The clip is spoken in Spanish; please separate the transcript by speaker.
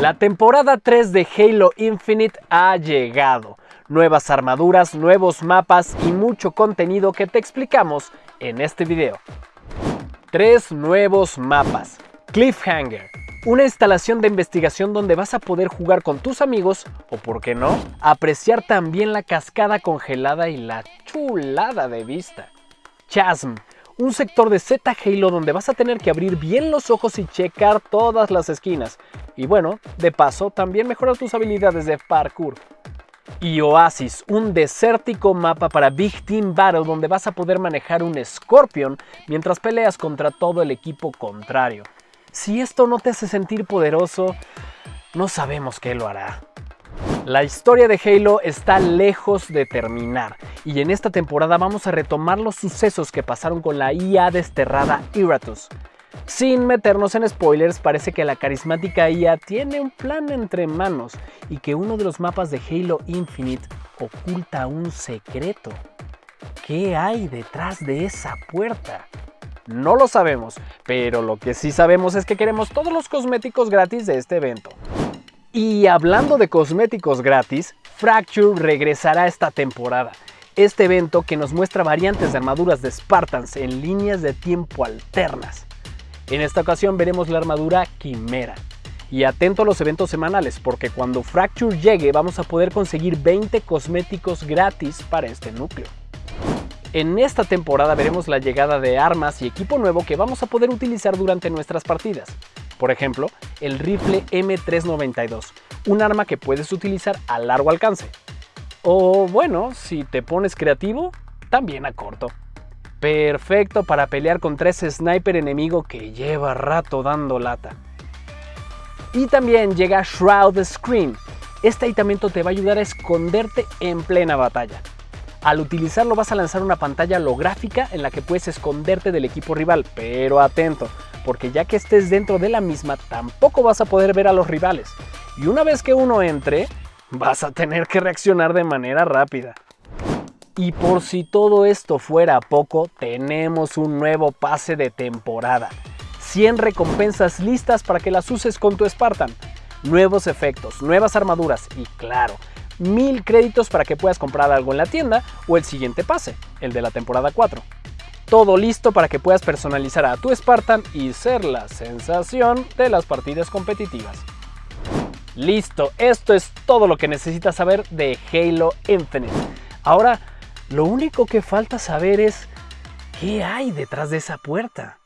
Speaker 1: La temporada 3 de Halo Infinite ha llegado. Nuevas armaduras, nuevos mapas y mucho contenido que te explicamos en este video. Tres nuevos mapas. Cliffhanger. Una instalación de investigación donde vas a poder jugar con tus amigos o, por qué no, apreciar también la cascada congelada y la chulada de vista. Chasm un sector de Z Halo donde vas a tener que abrir bien los ojos y checar todas las esquinas. Y bueno, de paso, también mejorar tus habilidades de parkour. Y Oasis, un desértico mapa para Big Team Battle donde vas a poder manejar un Scorpion mientras peleas contra todo el equipo contrario. Si esto no te hace sentir poderoso, no sabemos qué lo hará. La historia de Halo está lejos de terminar y en esta temporada vamos a retomar los sucesos que pasaron con la IA desterrada Iratus. Sin meternos en spoilers, parece que la carismática IA tiene un plan entre manos y que uno de los mapas de Halo Infinite oculta un secreto. ¿Qué hay detrás de esa puerta? No lo sabemos, pero lo que sí sabemos es que queremos todos los cosméticos gratis de este evento. Y hablando de cosméticos gratis, Fracture regresará esta temporada. Este evento que nos muestra variantes de armaduras de Spartans en líneas de tiempo alternas. En esta ocasión veremos la armadura Quimera. Y atento a los eventos semanales porque cuando Fracture llegue vamos a poder conseguir 20 cosméticos gratis para este núcleo. En esta temporada veremos la llegada de armas y equipo nuevo que vamos a poder utilizar durante nuestras partidas. Por ejemplo, el rifle M392, un arma que puedes utilizar a largo alcance. O bueno, si te pones creativo, también a corto. Perfecto para pelear contra ese sniper enemigo que lleva rato dando lata. Y también llega Shroud Screen. Este aditamento te va a ayudar a esconderte en plena batalla. Al utilizarlo vas a lanzar una pantalla holográfica en la que puedes esconderte del equipo rival, pero atento, porque ya que estés dentro de la misma tampoco vas a poder ver a los rivales. Y una vez que uno entre, vas a tener que reaccionar de manera rápida. Y por si todo esto fuera poco, tenemos un nuevo pase de temporada. 100 recompensas listas para que las uses con tu Spartan. Nuevos efectos, nuevas armaduras y claro, mil créditos para que puedas comprar algo en la tienda o el siguiente pase, el de la temporada 4 todo listo para que puedas personalizar a tu Spartan y ser la sensación de las partidas competitivas. Listo, esto es todo lo que necesitas saber de Halo Infinite. Ahora, lo único que falta saber es qué hay detrás de esa puerta.